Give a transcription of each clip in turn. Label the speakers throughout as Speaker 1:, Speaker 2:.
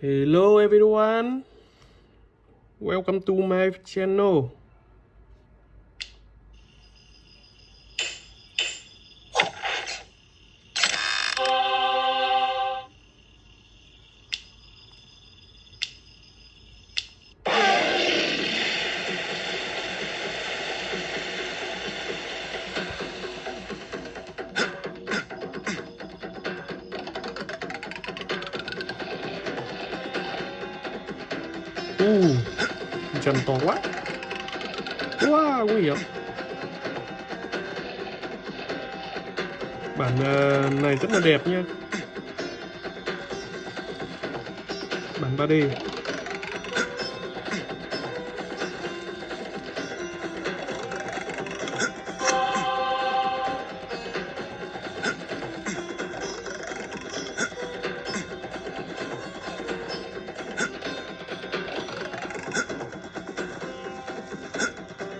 Speaker 1: Hello everyone. Welcome to my channel. Uh, chân to quá. quá Wow, nguy hiểm. Bản ờ, này rất là đẹp nha. Bản 3D.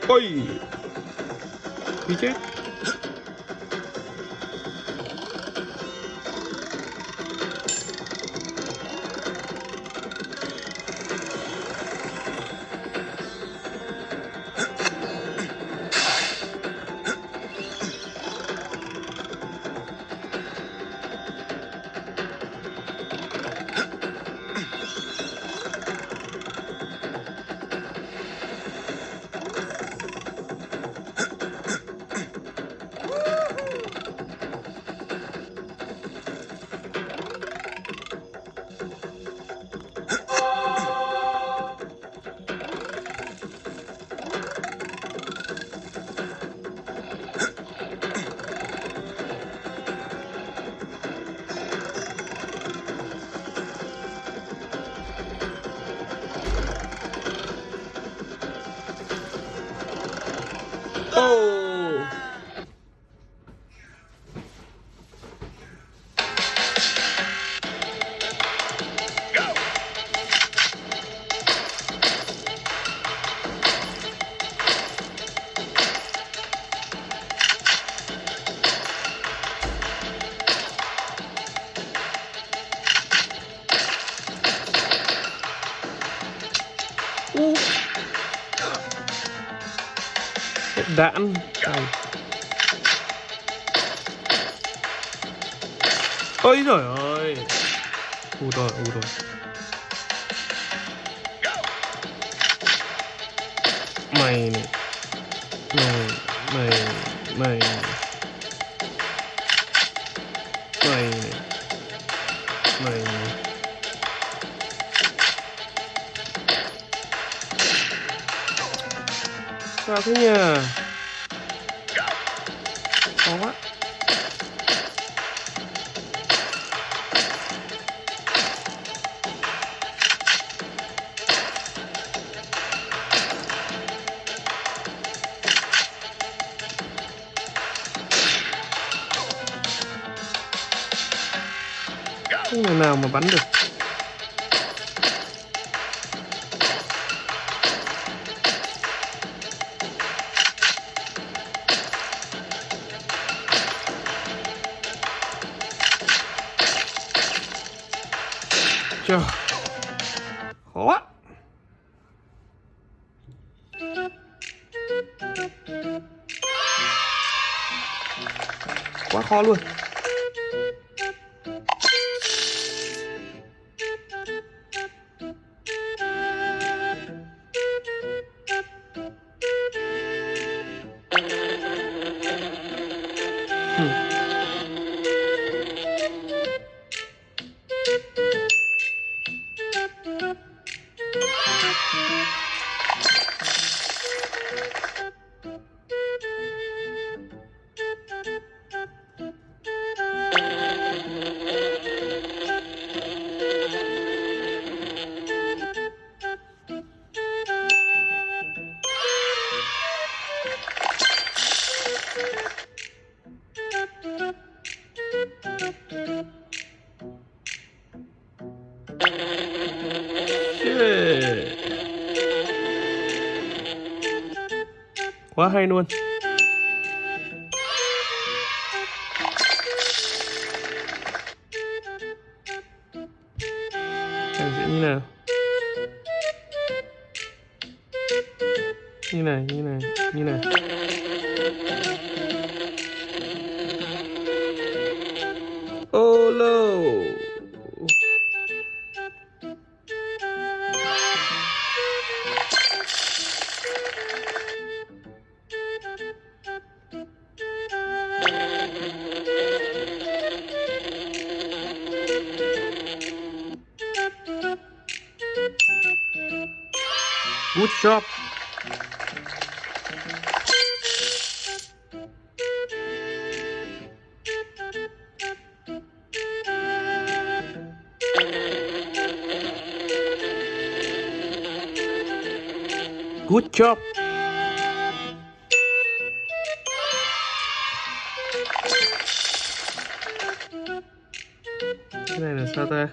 Speaker 1: Ôi Đi chết Ô Đạn. Ôi trời ơi. U rồi, u rồi. Mày này. Mày, mày, mày Mày Mày Sao thế nhỉ? Bắn được. Trời Khó quá. Quá khó luôn. Quá hay luôn Này sẽ như nào? Như này, như này, như này. Good job. Good job. Cái này là sao ta?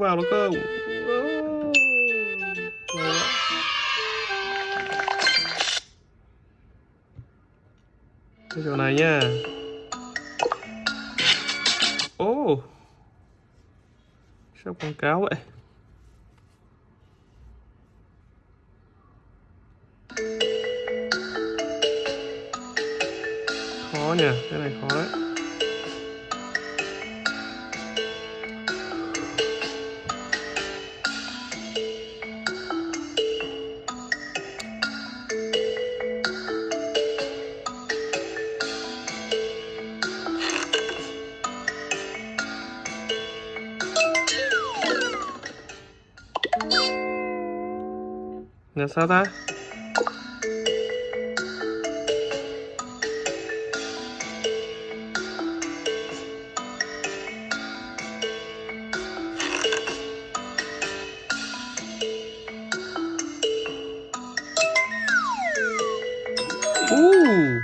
Speaker 1: Vào nó không? Cái chỗ này nha. Ồ. Sao quảng cáo vậy? Khó nhỉ, cái này khó đấy. Là sao ta? Uh.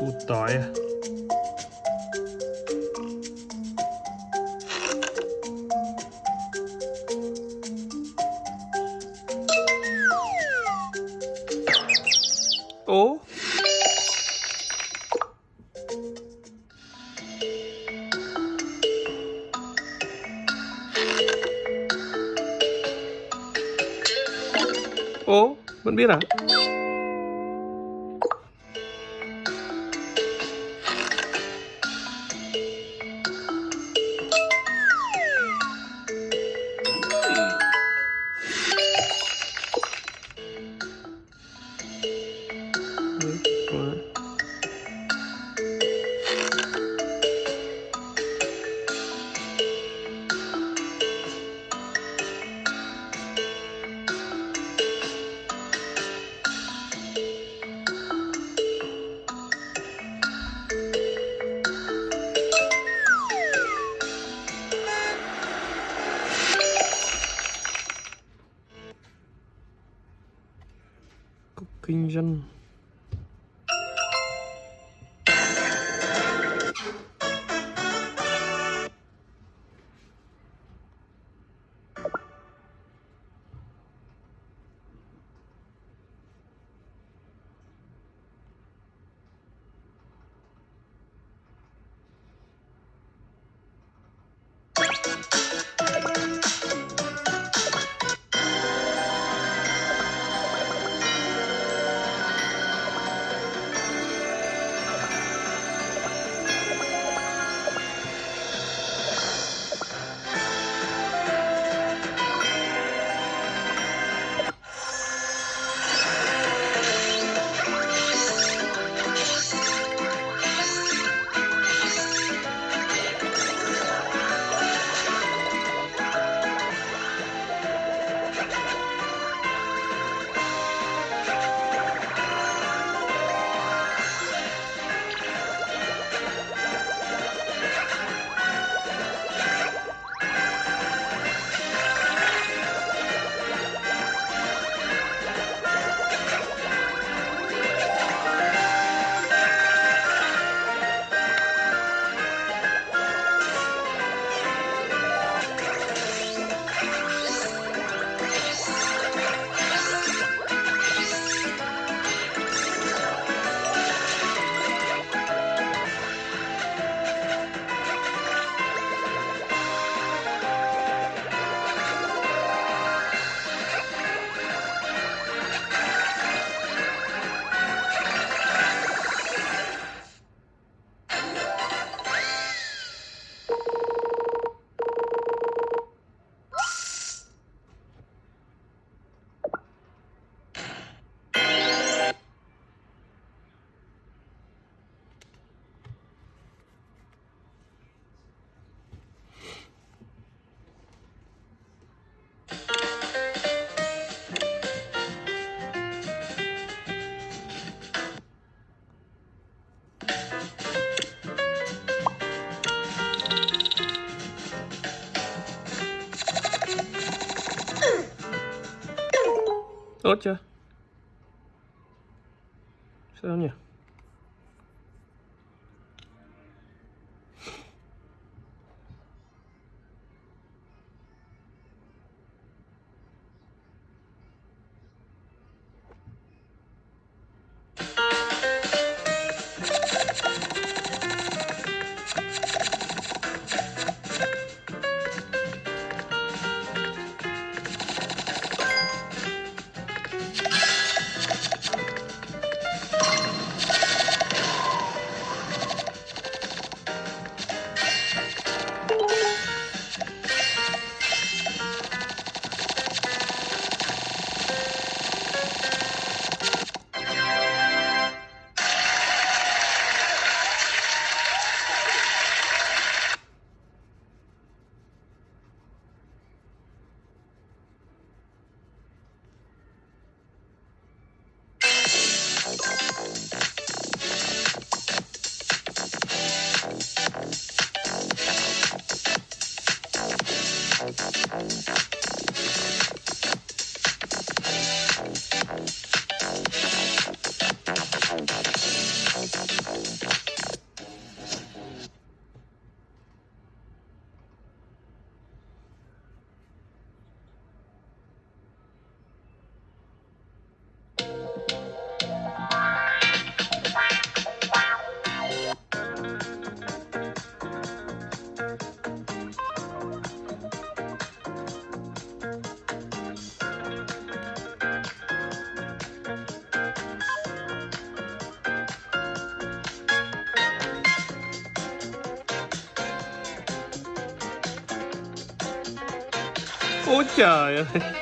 Speaker 1: Củ tỏi à? Ố Ố, vẫn biết à? Tốt chưa? Sao nhỉ? Ôi trời ơi